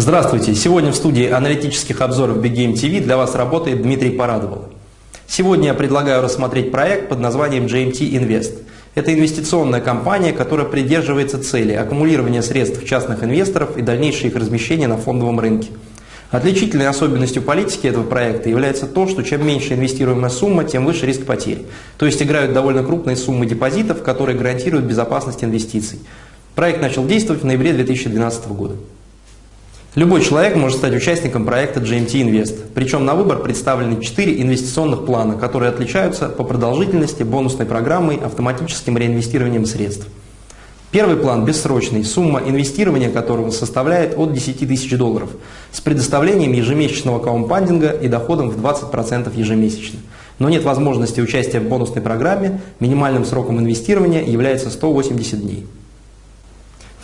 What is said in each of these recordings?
Здравствуйте! Сегодня в студии аналитических обзоров Big Game TV для вас работает Дмитрий Парадовал. Сегодня я предлагаю рассмотреть проект под названием GMT Invest. Это инвестиционная компания, которая придерживается цели аккумулирования средств частных инвесторов и дальнейшее их размещение на фондовом рынке. Отличительной особенностью политики этого проекта является то, что чем меньше инвестируемая сумма, тем выше риск потерь. То есть играют довольно крупные суммы депозитов, которые гарантируют безопасность инвестиций. Проект начал действовать в ноябре 2012 года. Любой человек может стать участником проекта GMT Invest. Причем на выбор представлены 4 инвестиционных плана, которые отличаются по продолжительности, бонусной программой, автоматическим реинвестированием средств. Первый план бессрочный, сумма инвестирования которого составляет от 10 тысяч долларов, с предоставлением ежемесячного каумпандинга и доходом в 20% ежемесячно. Но нет возможности участия в бонусной программе, минимальным сроком инвестирования является 180 дней.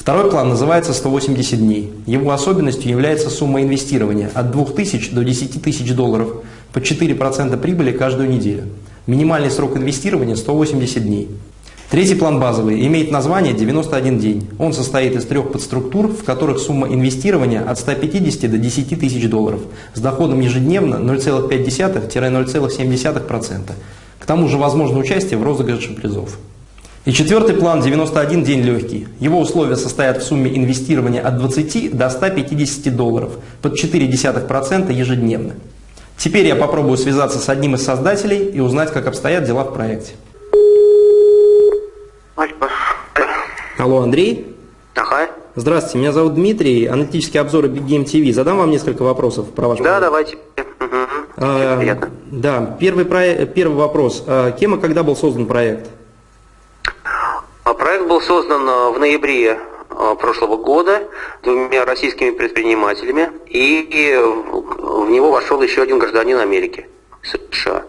Второй план называется 180 дней. Его особенностью является сумма инвестирования от 2000 до 10 тысяч долларов по 4% прибыли каждую неделю. Минимальный срок инвестирования 180 дней. Третий план базовый имеет название 91 день. Он состоит из трех подструктур, в которых сумма инвестирования от 150 до 10 тысяч долларов с доходом ежедневно 0,5-0,7%. К тому же возможно участие в розыгрыше призов. И четвертый план 91 день легкий. Его условия состоят в сумме инвестирования от 20 до 150 долларов под 0,4% ежедневно. Теперь я попробую связаться с одним из создателей и узнать, как обстоят дела в проекте. Алло, Андрей? Ага. Здравствуйте, меня зовут Дмитрий, аналитический обзор Big Game TV. Задам вам несколько вопросов про ваш Да, проект. давайте. Угу. А. Да, первый, про... первый вопрос. А, кем и когда был создан проект? Проект был создан э, в ноябре э, прошлого года двумя российскими предпринимателями, и в него вошел еще один гражданин Америки, США.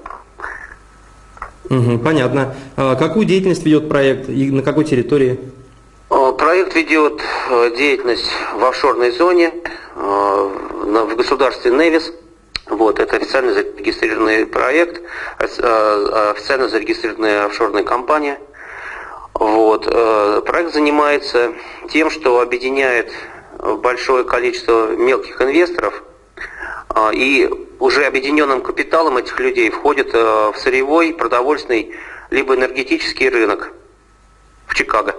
Угу, понятно. А какую деятельность ведет проект и на какой территории? Э, проект ведет деятельность в офшорной зоне, в государстве Невис. Вот, это официально зарегистрированный проект, официально зарегистрированная офшорная компания – вот. Э, проект занимается тем, что объединяет большое количество мелких инвесторов, а, и уже объединенным капиталом этих людей входит э, в сырьевой, продовольственный, либо энергетический рынок в Чикаго.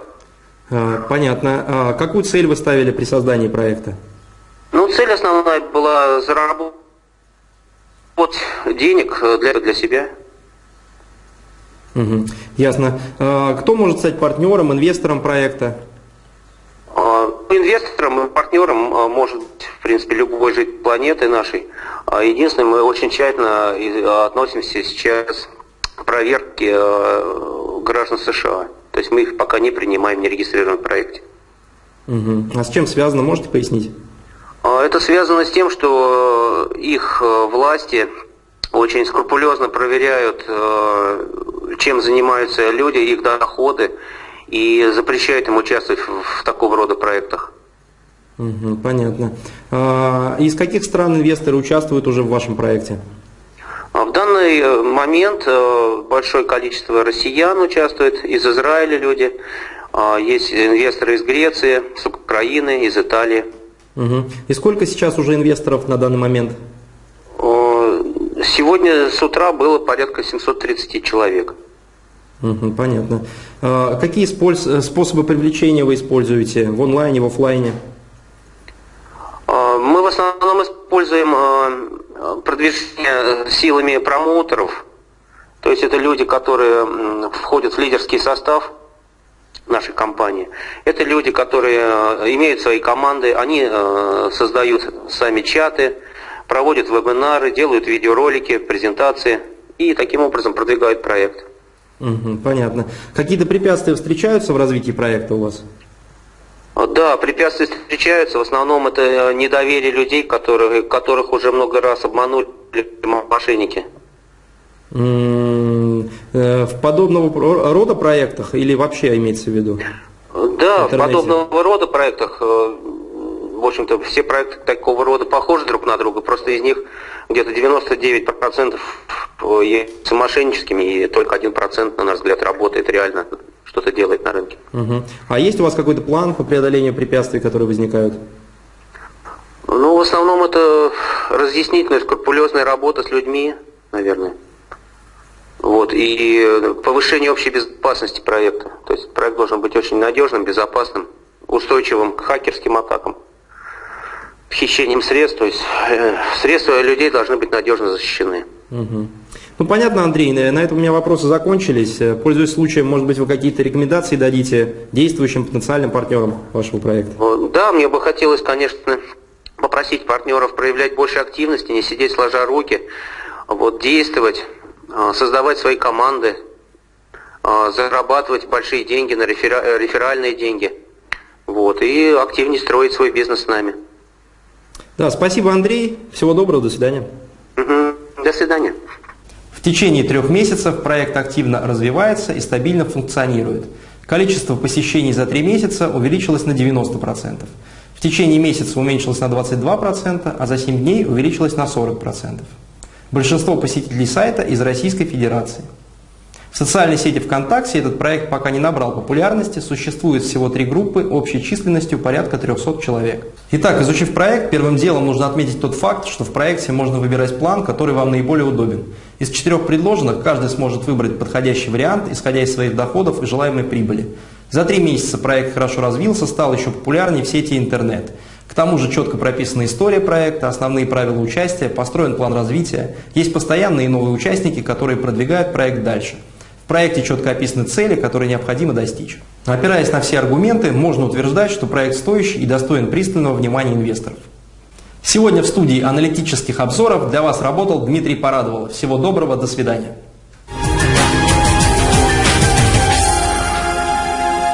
А, понятно. А какую цель вы ставили при создании проекта? Ну, цель основная была заработать денег для, для себя. Угу. Ясно. А, кто может стать партнером, инвестором проекта? А, инвестором и партнером а, может быть, в принципе, любой житель планеты нашей. Единственное, мы очень тщательно относимся сейчас к проверке граждан США. То есть мы их пока не принимаем, не регистрируем в проекте. Угу. А с чем связано, можете пояснить? Это связано с тем, что их власти очень скрупулезно проверяют чем занимаются люди, их доходы, и запрещает им участвовать в, в такого рода проектах. Угу, понятно. А, из каких стран инвесторы участвуют уже в вашем проекте? А в данный э, момент э, большое количество россиян участвует, из Израиля люди, а, есть инвесторы из Греции, с Украины, из Италии. Угу. И сколько сейчас уже инвесторов на данный момент? Сегодня с утра было порядка 730 человек. Угу, понятно. А какие способы привлечения вы используете в онлайне, в офлайне? А, мы в основном используем а, продвижение силами промоутеров. То есть это люди, которые входят в лидерский состав нашей компании. Это люди, которые имеют свои команды, они создают сами чаты, проводят вебинары, делают видеоролики, презентации и таким образом продвигают проект. Угу, понятно. Какие-то препятствия встречаются в развитии проекта у вас? Да, препятствия встречаются. В основном это э, недоверие людей, которых, которых уже много раз обманули мошенники. Э, в подобного рода проектах или вообще имеется в виду? Да, в, в подобного рода проектах э, в общем-то, все проекты такого рода похожи друг на друга, просто из них где-то 99% являются мошенническими, и только 1%, на наш взгляд, работает реально, что-то делает на рынке. Угу. А есть у вас какой-то план по преодолению препятствий, которые возникают? Ну, в основном это разъяснительная, скрупулезная работа с людьми, наверное. Вот, и повышение общей безопасности проекта. То есть проект должен быть очень надежным, безопасным, устойчивым к хакерским атакам, хищением средств. То есть э, средства людей должны быть надежно защищены. Угу. Ну, понятно, Андрей, на этом у меня вопросы закончились. Пользуясь случаем, может быть, вы какие-то рекомендации дадите действующим потенциальным партнерам вашего проекта? Да, мне бы хотелось, конечно, попросить партнеров проявлять больше активности, не сидеть сложа руки, вот, действовать, а, создавать свои команды, зарабатывать большие деньги на реферальные деньги, вот, и активнее строить свой бизнес с нами. Да, спасибо, Андрей. Всего доброго, до свидания. Угу. До свидания. В течение трех месяцев проект активно развивается и стабильно функционирует. Количество посещений за три месяца увеличилось на 90%. В течение месяца уменьшилось на 22%, а за 7 дней увеличилось на 40%. Большинство посетителей сайта из Российской Федерации. В социальной сети ВКонтакте этот проект пока не набрал популярности, существует всего три группы общей численностью порядка 300 человек. Итак, изучив проект, первым делом нужно отметить тот факт, что в проекте можно выбирать план, который вам наиболее удобен. Из четырех предложенных каждый сможет выбрать подходящий вариант, исходя из своих доходов и желаемой прибыли. За три месяца проект хорошо развился, стал еще популярнее в сети интернет. К тому же четко прописана история проекта, основные правила участия, построен план развития, есть постоянные и новые участники, которые продвигают проект дальше. Проекте четко описаны цели, которые необходимо достичь. Опираясь на все аргументы, можно утверждать, что проект стоящий и достоин пристального внимания инвесторов. Сегодня в студии аналитических обзоров для вас работал Дмитрий Порадовал. Всего доброго, до свидания.